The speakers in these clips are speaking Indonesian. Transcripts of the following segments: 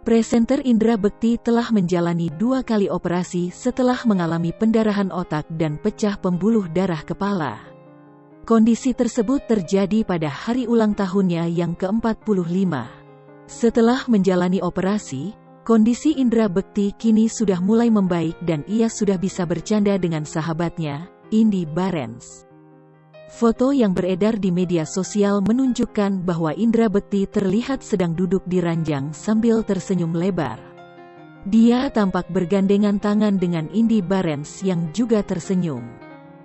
Presenter Indra Bekti telah menjalani dua kali operasi setelah mengalami pendarahan otak dan pecah pembuluh darah kepala. Kondisi tersebut terjadi pada hari ulang tahunnya yang ke-45. Setelah menjalani operasi, kondisi Indra Bekti kini sudah mulai membaik dan ia sudah bisa bercanda dengan sahabatnya, Indi Barens. Foto yang beredar di media sosial menunjukkan bahwa Indra Bekti terlihat sedang duduk di ranjang sambil tersenyum lebar. Dia tampak bergandengan tangan dengan Indi Barens yang juga tersenyum.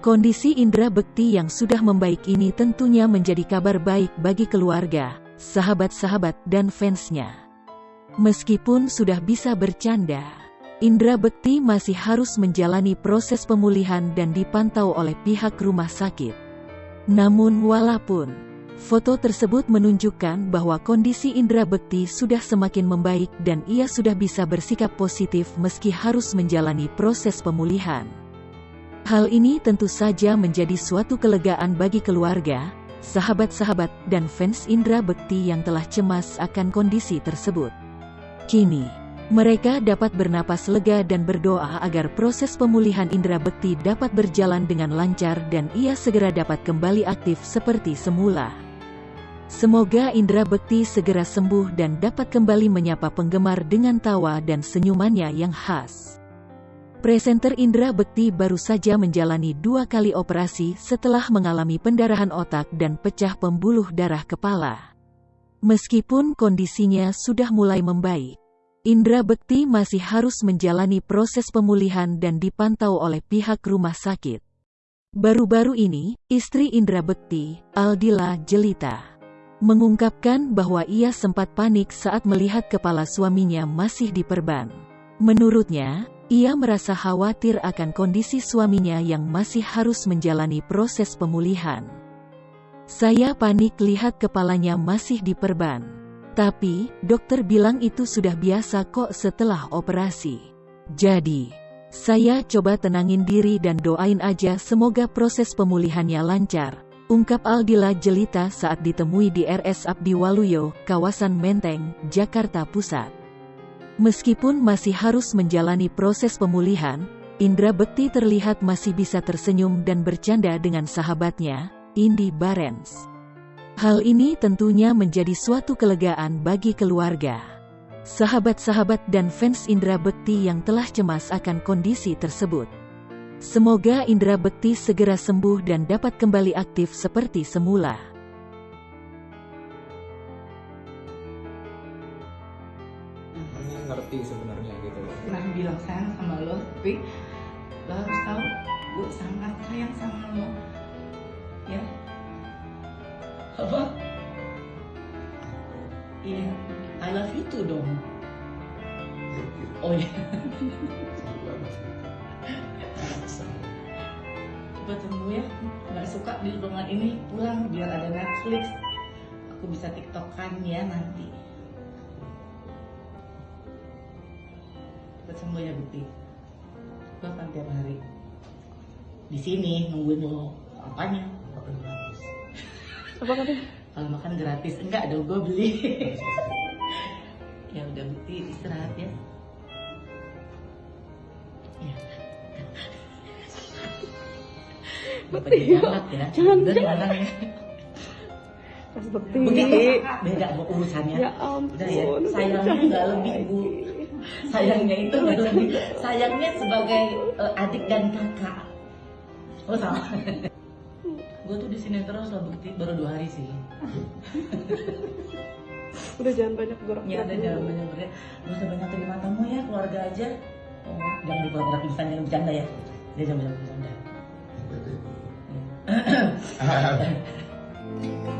Kondisi Indra Bekti yang sudah membaik ini tentunya menjadi kabar baik bagi keluarga, sahabat-sahabat dan fansnya. Meskipun sudah bisa bercanda, Indra Bekti masih harus menjalani proses pemulihan dan dipantau oleh pihak rumah sakit. Namun walaupun foto tersebut menunjukkan bahwa kondisi Indra Bekti sudah semakin membaik dan ia sudah bisa bersikap positif meski harus menjalani proses pemulihan. Hal ini tentu saja menjadi suatu kelegaan bagi keluarga, sahabat-sahabat, dan fans Indra Bekti yang telah cemas akan kondisi tersebut. Kini, mereka dapat bernapas lega dan berdoa agar proses pemulihan Indra Bekti dapat berjalan dengan lancar dan ia segera dapat kembali aktif seperti semula. Semoga Indra Bekti segera sembuh dan dapat kembali menyapa penggemar dengan tawa dan senyumannya yang khas. Presenter Indra Bekti baru saja menjalani dua kali operasi setelah mengalami pendarahan otak dan pecah pembuluh darah kepala. Meskipun kondisinya sudah mulai membaik, Indra Bekti masih harus menjalani proses pemulihan dan dipantau oleh pihak rumah sakit. Baru-baru ini, istri Indra Bekti, Aldila Jelita, mengungkapkan bahwa ia sempat panik saat melihat kepala suaminya masih diperban. Menurutnya, ia merasa khawatir akan kondisi suaminya yang masih harus menjalani proses pemulihan. Saya panik lihat kepalanya masih diperban. Tapi, dokter bilang itu sudah biasa kok setelah operasi. Jadi, saya coba tenangin diri dan doain aja semoga proses pemulihannya lancar. Ungkap Aldila Jelita saat ditemui di RS Abdi Waluyo, kawasan Menteng, Jakarta Pusat. Meskipun masih harus menjalani proses pemulihan, Indra Bekti terlihat masih bisa tersenyum dan bercanda dengan sahabatnya, Indi Barens. Hal ini tentunya menjadi suatu kelegaan bagi keluarga. Sahabat-sahabat dan fans Indra Bekti yang telah cemas akan kondisi tersebut. Semoga Indra Bekti segera sembuh dan dapat kembali aktif seperti semula. Ini ngerti sebenarnya gitu pernah bilang sayang sama lo tapi lo harus tahu gue sangat sayang sama lo ya apa? Iya I love you too dong. Oh iya. Coba tunggu ya. Nggak suka di ruangan ini. Pulang biar ada Netflix. Aku bisa tiktokan ya nanti. Cepet sembuh ya Bukti gue akan tiap hari. Di sini nungguin lo. Apanya Apa kalau makan gratis enggak dong gue beli. Ya udah Bukti istirahat ya. Ya. Bapak jadi galak ya. Jangan, jangan. ya. Mas Bekti. begitu beda bu urusannya. Ya ampun. udah ya sayangnya nggak lebih bu. Sayangnya itu nggak lebih. Sayangnya sebagai eh, adik dan kakak. Oh sama gue tuh di sini terus loh bukti baru dua hari sih. Udah jangan banyak gerak. ya ada jangan banyak berat gak usah banyak terima tamu ya keluarga aja. Oh, jangan di keluarga bisa jangan bercanda ya. Dia jangan banyak bercanda. Ya.